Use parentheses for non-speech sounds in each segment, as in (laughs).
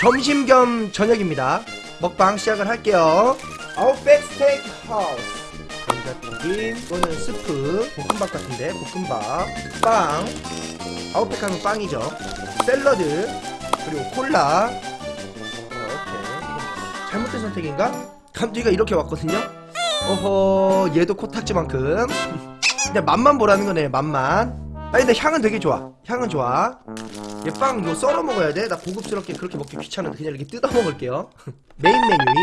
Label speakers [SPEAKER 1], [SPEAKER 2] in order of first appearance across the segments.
[SPEAKER 1] 점심 겸 저녁입니다. 먹방 시작을 할게요. 아웃백 스테이크 하우스 감자튀김 이거는 스프 볶음밥 같은데 볶음밥. 빵. 아웃백 하면 빵이죠. 샐러드 그리고 콜라. 이렇게 잘못된 선택인가? 감튀가 이렇게 왔거든요. 어허 얘도 코딱지만큼. (laughs) 근데 맛만 보라는 거네 맛만. 아니 근데 향은 되게 좋아. 향은 좋아 얘빵 이거 썰어 먹어야 돼? 나 고급스럽게 그렇게 먹기 귀찮은데 그냥 이렇게 뜯어 먹을게요 (laughs) 메인 메뉴인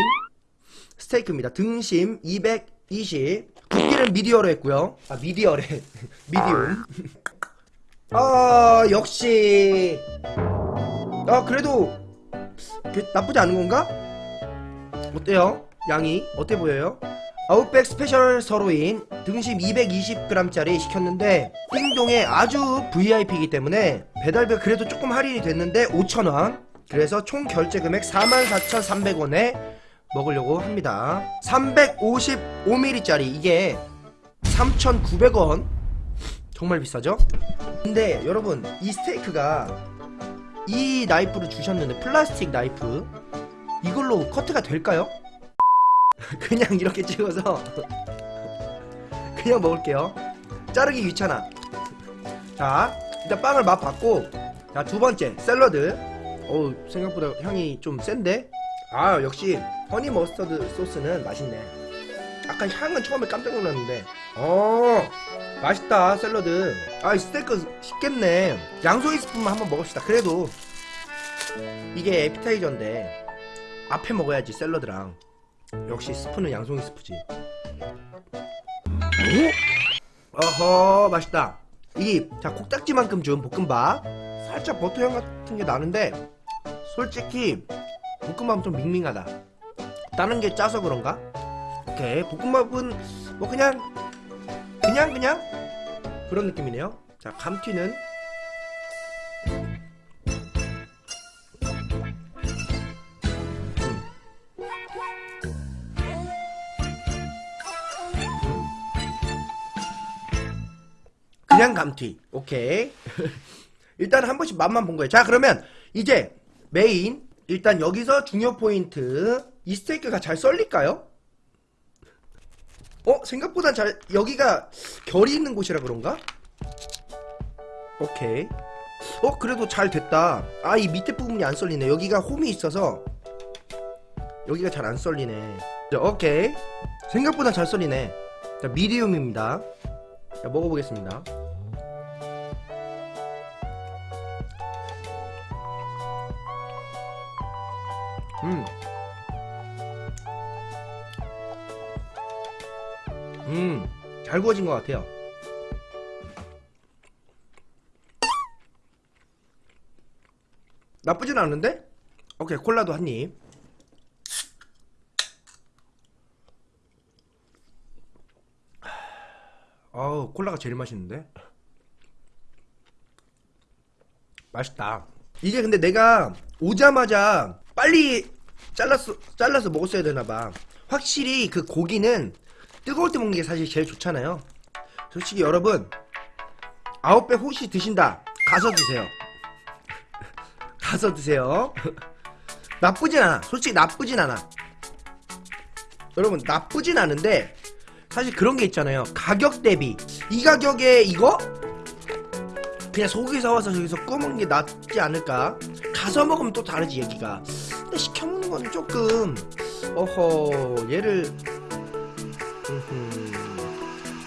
[SPEAKER 1] 스테이크입니다 등심 220 굵기는 미디어로 했고요 아 미디어래 (laughs) 미디움 아 역시 아 그래도 그- 나쁘지 않은 건가? 어때요? 양이 어때 보여요? 아웃백 special sirloin 등심 220g짜리 시켰는데 띵동에 아주 VIP이기 때문에 배달비가 그래도 조금 할인이 됐는데 5,000원 그래서 총 결제 금액 44,300원에 먹으려고 합니다 355ml짜리 이게 3,900원 정말 비싸죠? 근데 여러분 이 스테이크가 이 나이프를 주셨는데 플라스틱 나이프 이걸로 커트가 될까요? (laughs) 그냥 이렇게 찍어서 그냥 먹을게요. 자르기 귀찮아. 자 일단 빵을 맛봤고 자 두번째 샐러드. 어우 생각보다 향이 좀 센데? 아 역시 honey mustard 소스는 맛있네. 아까 향은 처음에 깜짝 놀랐는데. 어 맛있다 샐러드. 아이 스테이크 식겠네. 양송이 스프만 한번 먹읍시다. 그래도 이게 에피타이저인데 앞에 먹어야지 샐러드랑 역시 스프는 양송이 스프지. 오? 어허 맛있다. 이 자 콕딱지만큼 준 볶음밥. 살짝 버터향 같은 게 나는데 솔직히 볶음밥은 좀 밍밍하다. 다른 게 짜서 그런가? 오케이 볶음밥은 뭐 그냥 그냥 그냥? 그런 느낌이네요. 자 감튀는 그냥 감튀. 오케이. 일단 한 번씩 맛만 본 거예요. 자 그러면 이제 메인 일단 여기서 중요 포인트 이 스테이크가 잘 썰릴까요? 어? 생각보다 잘 여기가 결이 있는 곳이라 그런가? 오케이. 어 그래도 잘 됐다. 아 이 밑에 부분이 안 썰리네. 여기가 홈이 있어서 여기가 잘 안 썰리네. 자, 오케이. 생각보다 잘 썰리네. 자 미디움입니다. 자 먹어보겠습니다 음. 음, 잘 구워진 것 같아요. 나쁘진 않은데? 오케이, 콜라도 한 입. 아우, 콜라가 제일 맛있는데? 맛있다. 이게 근데 내가 오자마자 빨리 잘랐어, 잘라서 먹었어야 되나봐. 확실히 그 고기는 뜨거울 때 먹는 게 사실 제일 좋잖아요. 솔직히 여러분, 아홉 배 혹시 드신다. 가서 드세요. 가서 드세요. 나쁘진 않아. 솔직히 나쁘진 않아. 여러분, 나쁘진 않은데, 사실 그런 게 있잖아요. 가격 대비. 이 가격에 이거? 그냥 소고기 사와서 저기서 구워 먹는 게 낫지 않을까? 가서 먹으면 또 다르지, 얘기가. 근데 시켜 먹는 건 조금, 어허, 얘를.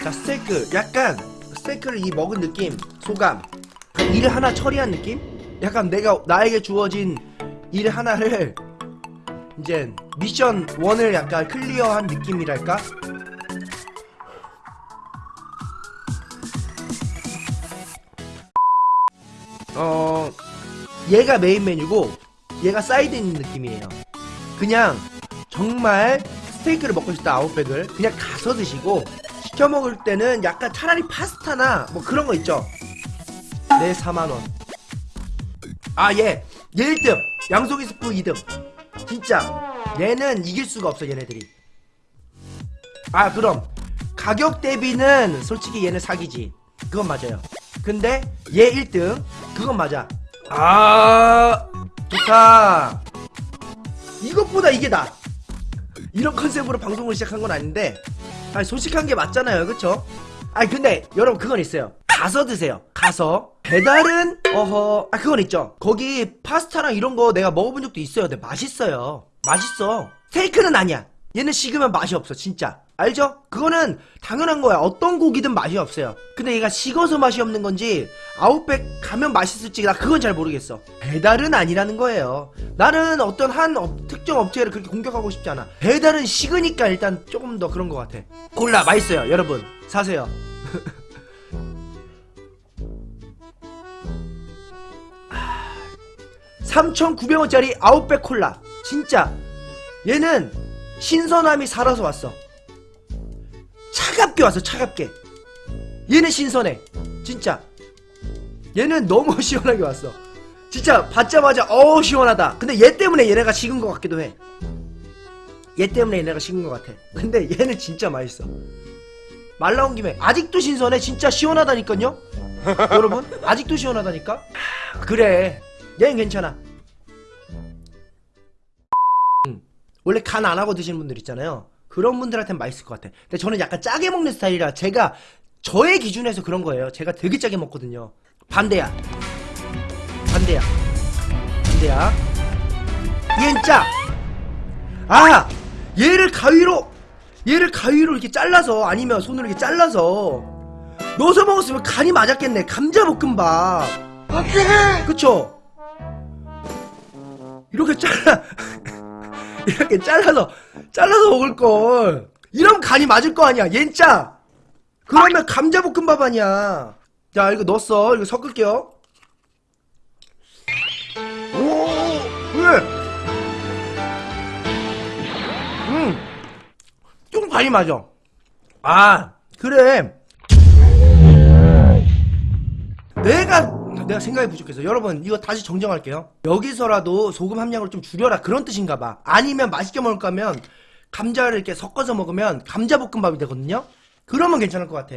[SPEAKER 1] 자, 스테이크. 약간, 스테이크를 이 먹은 느낌, 소감. 그일 하나 처리한 느낌? 약간 내가, 나에게 주어진 일 하나를, 이제, 미션 1을 약간 clear한 느낌이랄까? 어 얘가 메인 메뉴고 얘가 사이드 있는 느낌이에요 그냥 정말 스테이크를 먹고 싶다 아웃백을. 그냥 가서 드시고 시켜 먹을 때는 약간 차라리 파스타나 뭐 그런 거 있죠? 네 4만원. 아얘 얘 1등. 양송이 스프 2등. 진짜. 얘는 이길 수가 없어 얘네들이. 아 그럼. 가격 대비는 솔직히 얘는 사기지. 그건 맞아요. 근데 얘 1등. 그건 맞아. 아 좋다 이것보다 이게 나. 이런 컨셉으로 방송을 시작한 건 아닌데 아니 솔직한 게 맞잖아요. 그쵸? 아니 근데 여러분 그건 있어요. 가서 드세요. 가서. 배달은 어허. 아 그건 있죠. 거기 파스타랑 이런 거 내가 먹어본 적도 있어요. 근데 맛있어요. 맛있어. 스테이크는 아니야. 얘는 식으면 맛이 없어 진짜 알죠? 그거는 당연한 거야 어떤 고기든 맛이 없어요 근데 얘가 식어서 맛이 없는 건지 아웃백 가면 맛있을지 나 그건 잘 모르겠어 배달은 아니라는 거예요 나는 어떤 한 업- 특정 업체를 그렇게 공격하고 싶지 않아 배달은 식으니까 일단 조금 더 그런 것 같아 콜라 맛있어요 여러분 사세요 (laughs) 3,900원짜리 아웃백 콜라. 진짜. 얘는 신선함이 살아서 왔어. 차갑게 왔어, 차갑게. 얘는 신선해. 진짜. 얘는 너무 (laughs) 시원하게 왔어. 진짜 받자마자 어우 시원하다. 근데 얘 때문에 얘네가 식은 것 같기도 해. 얘 때문에 얘네가 식은 것 같아. 근데 얘는 진짜 맛있어. 말 나온 김에 아직도 신선해. 진짜 시원하다니까요. (laughs) 여러분 아직도 시원하다니까. 그래. 얘는 괜찮아. 음, 원래 간 안 하고 드시는 분들 있잖아요. 그런 분들한테는 맛있을 것 같아. 근데 저는 약간 짜게 먹는 스타일이라 제가 저의 기준에서 그런 거예요. 제가 되게 짜게 먹거든요. 반대야. 반대야. 반대야. 얘는 짜. 아! 얘를 가위로 얘를 가위로 이렇게 잘라서 아니면 손으로 이렇게 잘라서 넣어서 먹었으면 간이 맞았겠네. 감자 볶음밥. 그쵸? 이렇게 잘라 이렇게 잘라서 잘라서 먹을 걸. 이러면 간이 맞을 거 아니야. 옌짜 그러면 감자볶음밥 아니야. 자 이거 넣었어. 이거 섞을게요. 오 그래. 음좀 간이 맞아. 아 그래. 내가 내가 생각이 부족해서. 여러분 이거 다시 정정할게요. 여기서라도 소금 함량을 좀 줄여라. 그런 뜻인가 봐. 아니면 맛있게 먹을 거면 감자를 이렇게 섞어서 먹으면 감자볶음밥이 되거든요? 그러면 괜찮을 것 같아